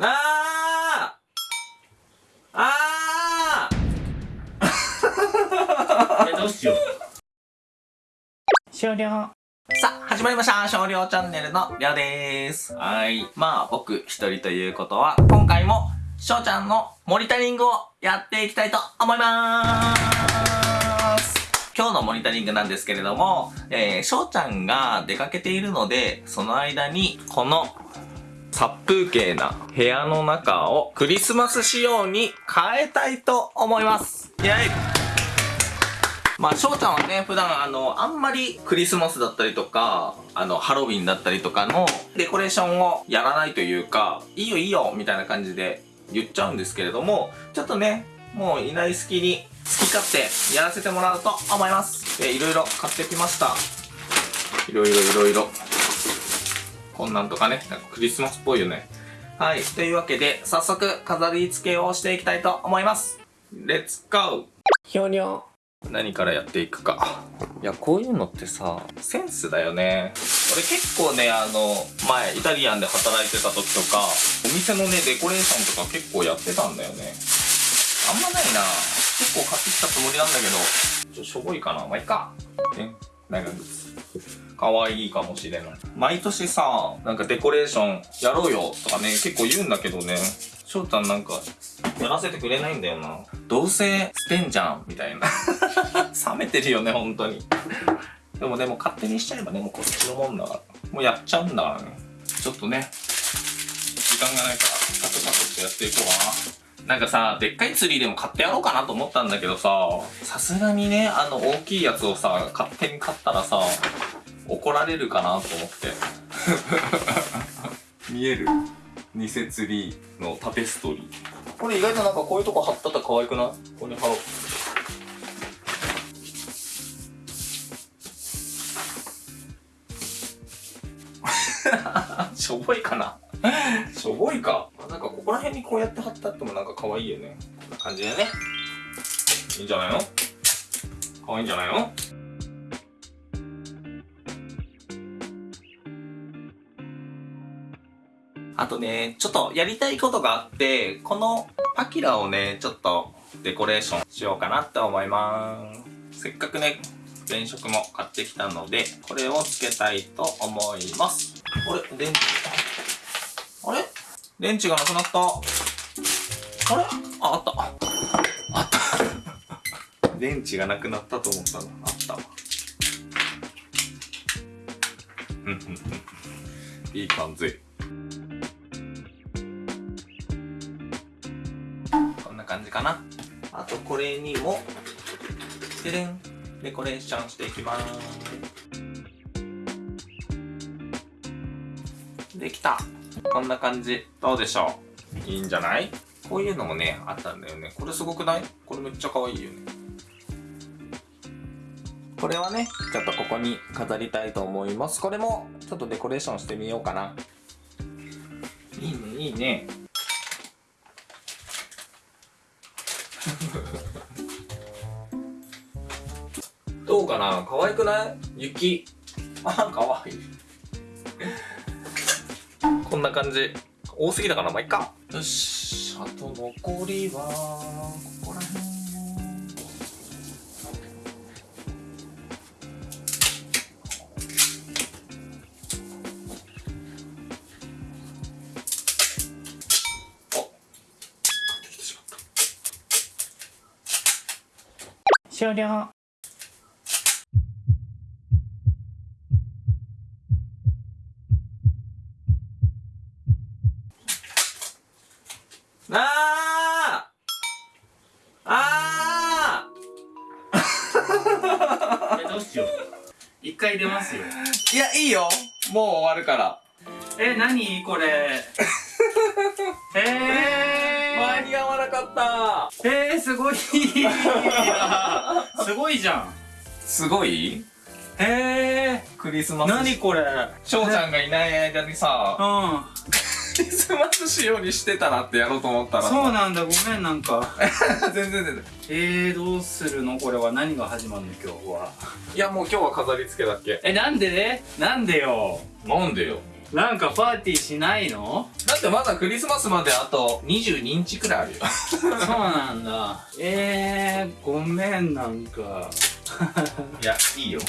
あーあ えどうしよう終了ーさあ、始まりました。少量チャンネルのりょうでーす。はい。まあ、僕一人ということは、今回も、しょうちゃんのモニタリングをやっていきたいと思いまーす。今日のモニタリングなんですけれども、えー、しょうちゃんが出かけているので、その間に、この、殺風景な部屋の中をクリスマス仕様に変えたいと思います。イェイまあ、翔ちゃんはね、普段あの、あんまりクリスマスだったりとか、あの、ハロウィンだったりとかのデコレーションをやらないというか、いいよいいよみたいな感じで言っちゃうんですけれども、ちょっとね、もういない隙に好き勝手やらせてもらうと思います。で、いろいろ買ってきました。いろいろいろいろ。こんなんとかね、なんかクリスマスっぽいよね。はい。というわけで、早速飾り付けをしていきたいと思います。レッツゴーひょにょ何からやっていくか。いや、こういうのってさ、センスだよね。俺結構ね、あの、前、イタリアンで働いてた時とか、お店のね、デコレーションとか結構やってたんだよね。あんまないな結構買ってきたつもりなんだけど、ちょ、しょぼいかなまあ、いいか。ね、長靴。可愛いかもしれない。毎年さ、なんかデコレーションやろうよとかね、結構言うんだけどね、翔太なんか、やらせてくれないんだよな。どうせ捨てんじゃんみたいな。冷めてるよね、本当に。でもでも勝手にしちゃえばね、もうこっちのもんだから。もうやっちゃうんだからね。ちょっとね、時間がないから、サクサクっとやっていこうかな。なんかさ、でっかいツリーでも買ってやろうかなと思ったんだけどさ、さすがにね、あの大きいやつをさ、勝手に買ったらさ、怒られるかなと思って。見える偽ツリーのタペストリー。これ意外となんかこういうとこ貼ったら可愛くない？ここに貼ろう。しょぼいかなしょぼいか。なんかここら辺にこうやって貼ってあってもなんか可愛いよね。こんな感じでね。いいんじゃないの？可愛いんじゃないの？あとね、ちょっとやりたいことがあって、このパキラをね、ちょっとデコレーションしようかなって思います。せっかくね、電飾も買ってきたので、これをつけたいと思います。あれ？電池？あれ？電池がなくなった。あれ？あ、あった。あった。電池がなくなったと思ったの。あったわ。ふんふんふんいい感じ。かな。あとこれにも、ででん、デコレーションしていきます。できた。こんな感じ。どうでしょういいんじゃない？こういうのもね、あったんだよね。これすごくない？これめっちゃ可愛いよね。これはね、ちょっとここに飾りたいと思います。これも、ちょっとデコレーションしてみようかな。いいね、いいね。どうかな？可愛くない？雪。あ、可愛い。こんな感じ。多すぎだから、まあ、いっか。よし。あと残りは、ここら辺。終了。あー。あ えどうしよう。一回出ますよ。ーいや、いいよ。もう終わるから。え何これ。え間に合わなかった。ー、えー、すごい。すごいじゃん。すごい？えクリスマー、ス。何これ。翔ちゃんがいない間にさ、うん。クリスマス仕様にしてたなってやろうと思ったらさ。そうなんだ。ごめんなんか。全然全然。えー、どうするの？これは何が始まるの？今日は。いや、もう今日は飾り付けだっけ。えなんで？ねなんでよ。なんでよ。なんかパーティーしないの？だってまだクリスマスまであと22日くらいあるよそうなんだ。えー、ごめん、なんか。いやいいよ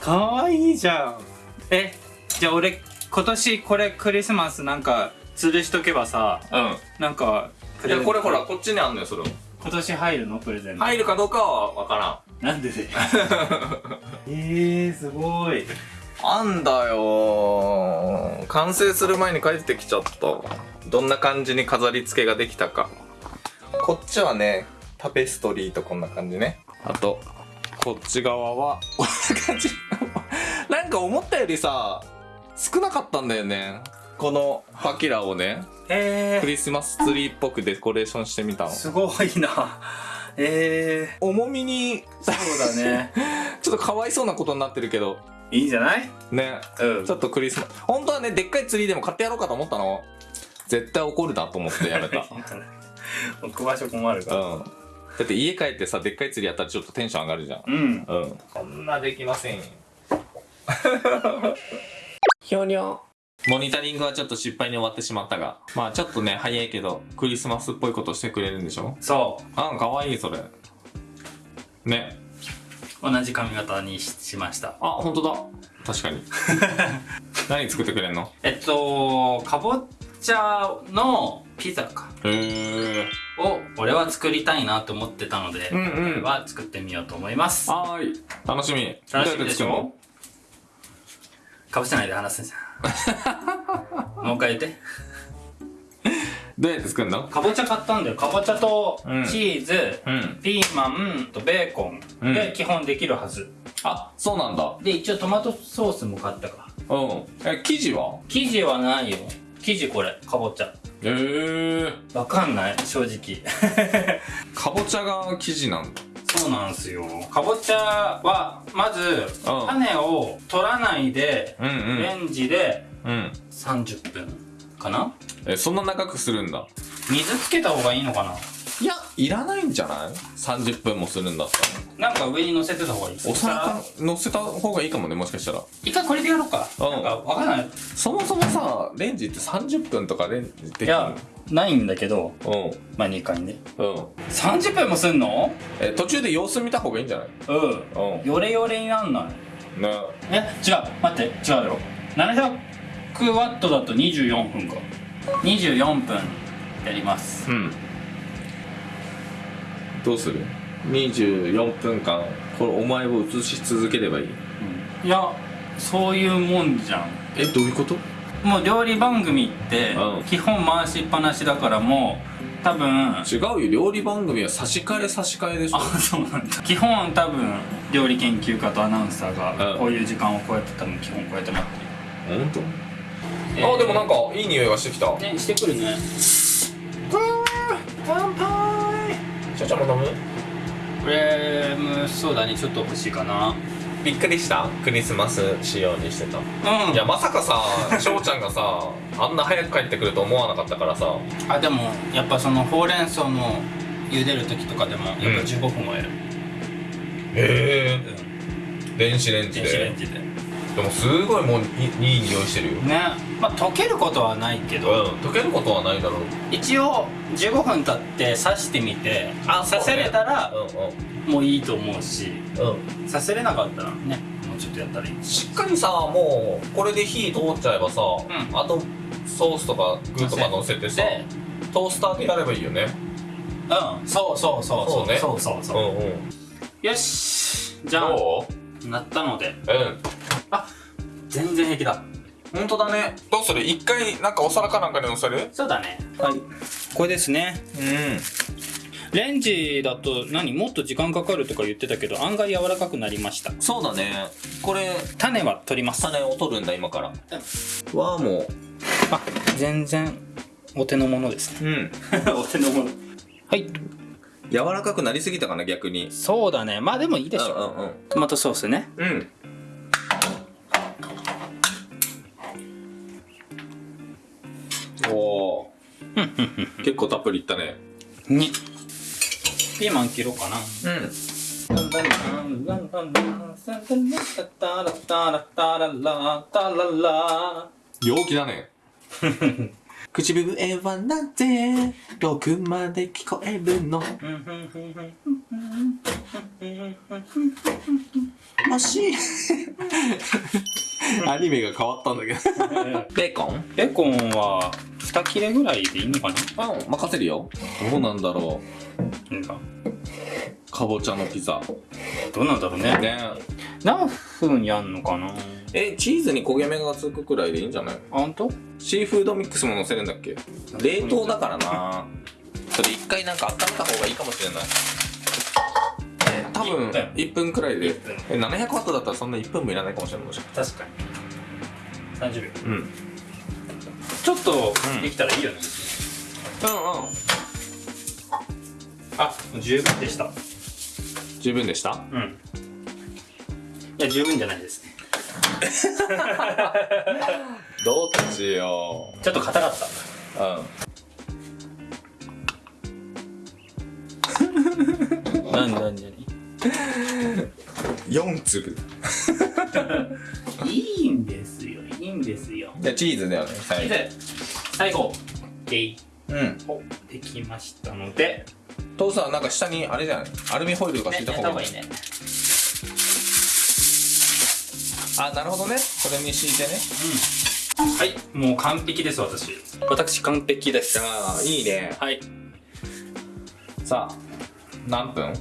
かわいいじゃん。え、じゃあ俺、今年これクリスマスなんか、吊るしとけばさ、うんなんか、プいやこれほらこっちにあんのよそれ今年入るの？プレゼント。入るかどうかはわからんなんでで？えー、すごい。あんだよ。完成する前に帰ってきちゃった。どんな感じに飾り付けができたか。こっちはねタペストリーとこんな感じね。あとこっち側はこんな感じ。なんか思ったよりさ少なかったんだよね。このパキラをね。えクリスマスツリーっぽくデコレーションしてみたの。ー、すごいな。え重みにー、そうだね。ちょっとかわいそうなことになってるけどいいんじゃない？ね。うん。ちょっとクリスマス。本当はねでっかいツリーでも買ってやろうかと思ったの。絶対怒るなと思ってやめた。置く場所困るから。うん。だって家帰ってさでっかいツリーやったらちょっとテンション上がるじゃん。うん。うん。こんなできませんよ。ひょにょモニタリングはちょっと失敗に終わってしまったが。まあちょっとね早いけどクリスマスっぽいことしてくれるんでしょ？そあかわいいそれ。ね。う。同じ髪型にししました。あ本当だ確かに 何作ってくれんの？えっと、かぼちゃのピザか。へえを俺は作りたいなと思ってたので、うんうんこれは作ってみようと思います。はーい楽しみ楽しみでしょ？かぶせないで話すんじゃん。もう一回言って。どうやって作るの？かぼちゃ買ったんだよ。かぼちゃとうん。チーズ、うん。ピーマンとベーコン。で基本できるはず。あそうなんだ。で、一応トマトソースも買ったか。うん。え生地は？生地はないよ。生地これ、かぼちゃ。へえわかんない、正直。かぼちゃが生地なんだ。そうなんすよ。かぼちゃは、まず、種を取らないで、うんレンジでうん。うん30分かな？えそんな長くするんだ。水つけた方がいいのかな？いやいらないんじゃない？30分もするんだったら。なんか上に乗せてた方がいい。お皿乗せた方がいいかもねもしかしたら。一回これでやろうか。うん。なんかわかんない。そもそもさレンジって30分とかレンジできるいや、ないんだけど、うん。まあ2回ね。うん。30分もすんの？え途中で様子見た方がいいんじゃない？うん。うん。ヨレヨレになんない。ね。え、違う。待って、違うよ。700ワットだと24分か。24分やります。うん。どうする？24分間これお前を映し続ければいい？いや、そういうもんじゃん。えどういうこと？もう料理番組ってうん。基本回しっぱなしだからもう多分違うよ料理番組は差し替え差し替えでしょ。あそうなんだ。基本多分料理研究家とアナウンサーがうん。こういう時間をこうやって多分基本こうやって待ってる本当、えーあでもなんかいい匂いがしてきた。ねしてくるね。乾杯。しょちゃんも飲む？これうんそうだねちょっと欲しいかな。びっくりした。クリスマス仕様にしてた。うん。いやまさかさ翔ちゃんがさ あんな早く帰ってくると思わなかったからさ。あでもやっぱそのほうれん草の茹でる時とかでもやっぱ15分はやる、へえうん電子レンジ電子レでンジででもすごいもういい匂いしてるよ。ね。まあ溶けることはないけうんど、溶けることはないだろう。一応15分経って刺してみてあ刺せれたらうもういいと思うしんうん。うん刺せれなかったらねもうちょっとやったらいい。しっかりさもうこれで火通っちゃえばさ、ん。あとソースとか具とか乗せてさでトースターでやればいいよね。うん。そうそうそうそう。ね。そうそうそう、んうん。よし。じゃあどなったので。ううん全然平気だ。本当だね。どうする？一回なんかお皿かなんかに乗せる？そうだね。はい。これですね。うん。レンジだと何？もっと時間かかるとか言ってたけど案外柔らかくなりました。そうだね。これ種は取ります。種を取るんだ今から。わあもあ全然お手の物ですね。ううん。お手の物はい。柔らかくなりすぎたかな逆に。そうだね。まあでもいいでしょ、うんうん。トマトソースね。うん結構たっぷりいったね。にピーマン切ろうかな。うん。陽気だね。口笛はなぜ遠くまで聞こえるの？もし アニメが変わったんだけど。ベーコン？ベーコンは2切れぐらいでいいのかな？うん任せるよ。どうなんだろなんか。うかぼちゃのピザ。どうなんだろうね。ね。何分やんのかな？えチーズに焦げ目がつくくらいでいいんじゃない？あんと？シーフードミックスも乗せるんだっけ？冷凍だからな。それ一回なんか温めた方がいいかもしれない。え多分1分1分くらいで。1分。え700ワットだったらそんな1分もいらないかもしれないもしか確かに。30秒うんうんうん。ちょっとうん。できたらいいよね、あもう十分でした。十分でした？うん。いや十分じゃないですね。どっちよちょっと硬かった。うん。何 何何？4粒。いいんですよいいんですよ。じゃあチーズだよね最後。最後。でい。うん。おできましたので。父さんなんか下にあれじゃない？アルミホイルとか敷いた方がいい？ね。あなるほどね。それに敷いてね。うん。はい。もう完璧です私。私完璧です。じゃあいいね。はい。さあ何分？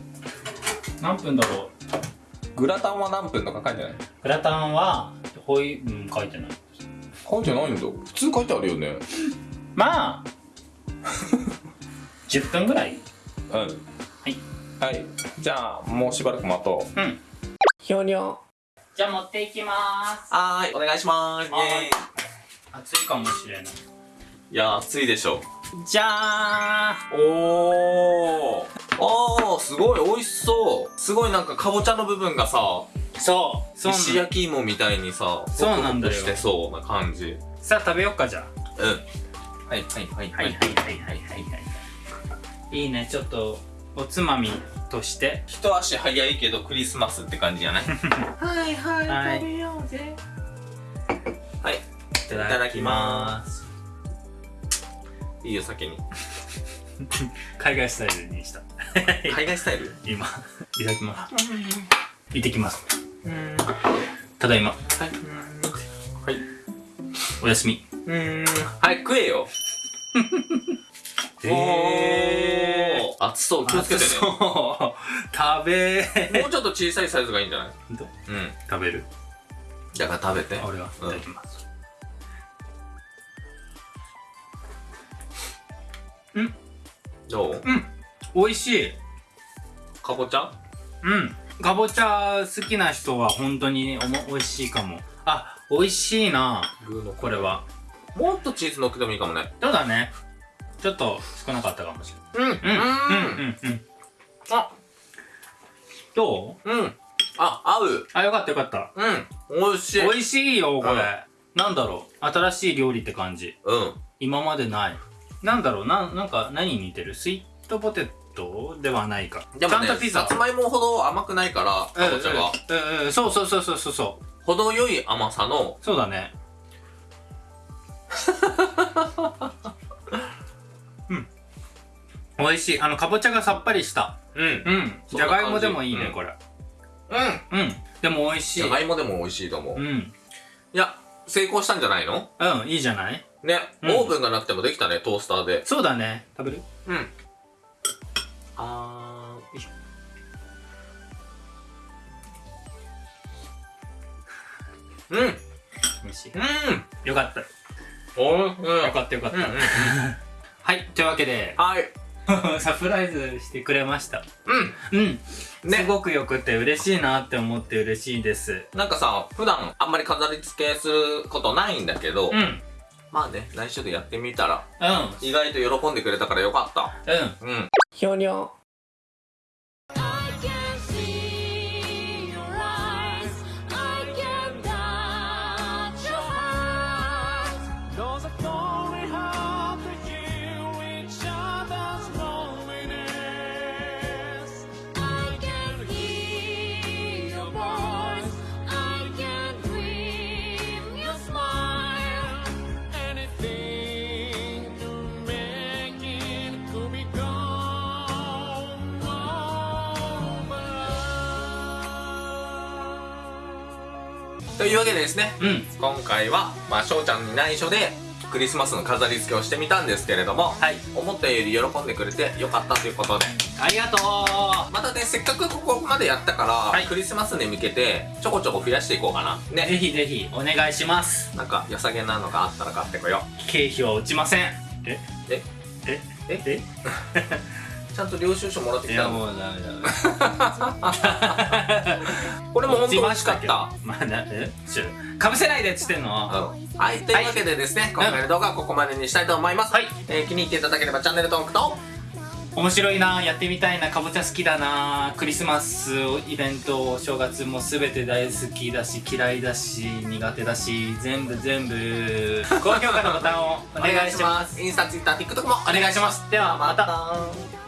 何分だろう？グラタンは何分とか書いてない？グラタンはほいうん書いてない。書いてないんだ。普通書いてあるよね。まあ10分ぐらい。うんはい。はい。じゃあもうしばらく待とう。うん。ひょにょじゃあ持っていきます。はーいお願いします。はーい熱いかもしれない。いや暑いでしょ。じゃーおー。おーすごい美味しそうすごいなんかかぼちゃの部分がさそう。そう石焼き芋みたいにさそうなんだよ。してそうな感じ。うんさあ食べよっかじゃはいはいはいあはいはいはいはいはいはい。いいねちょっとおつまみとして。一足早いけどクリスマスって感じじゃない？はいはいはい。食べようぜ。はい。いただきます。いいよ先に 海外スタイルにした。海外スタイル？今いただきます。行ってきます。うん。ただいま。はい。はい。おやすみ。うん。はい食えよ。へ おー。熱そう。気をつけてね。そう。食べもうちょっと小さいサイズがいいんじゃない？どう？うん。食べる？だから食べて。俺は。いうん。ただきますどう？うん。美味しい。かぼちゃ？うん。かぼちゃ好きな人は本当におも美味しいかも。あ美味しいな。具のこれは。もっとチーズ乗っけてもいいかもね。そうだね。ちょっと少なかったかもしれうん。ないうん。うん。うん。うん。あ。どう？うん。あ合う。あよかったよかった。うん。美味しい。美味しいよこれ、うん。なんだろう。新しい料理って感じ。うん。今までないなんだろうななんか何に似てる？スイートポテトではないか。でもねちゃんとピザ。さつまいもほど甘くないからかぼちゃが。うんうん。うんそうそうそうそうそうそう。程よい甘さの。そうだね。うん。美味しい。あのかぼちゃがさっぱりした。うん。うん。じじゃがいもでもいいね、うんこれ。うん。うん。でも美味しい。じゃがいもでも美味しいと思う。いうん。や成功したんじゃないの？うんいいじゃない？ねオうん。ーブンがなくてもできたねトースターで。そうだね。食べる？うん。あーよいしょ。うん。うん美味しい。よかった。おいしい。よかったよかった、うんうんうん。はいというわけで。はい。サプライズしてくれました。うん。うん、ね。すごくよくて嬉しいなって思って嬉しいです。なんかさ普段あんまり飾り付けすることないんだけど、うんうんまあね来週でやってみたらうん。意外と喜んでくれたからよかった。うん。ひょにょというわけでですねうん。今回はまあ翔ちゃんに内緒でクリスマスの飾り付けをしてみたんですけれども、はい。思ったより喜んでくれてよかったということで。ありがとう。またねせっかくここまでやったから、はい。クリスマスに向けてちょこちょこ増やしていこうかな。ね。ぜひぜひお願いします。なんか良さげなのがあったら買ってこよ経費は落ちません。え？うえ？え？え？え？ちゃんと領収書もらってきたの？いやもうダメだ これも本当美味しかった。まあなえかぶせないでっつってんの。うんはい、というわけでですね、今回の動画はここまでにしたいと思います。はい。えー気に入っていただければチャンネル登録と、面白いなやってみたいなかぼちゃ好きだな。クリスマスイベントお正月も全て大好きだし嫌いだし苦手だし全部全部。高評価のボタンをお願いします。インスタ、ツイッター、TikTok もお願いします。ではまた。た。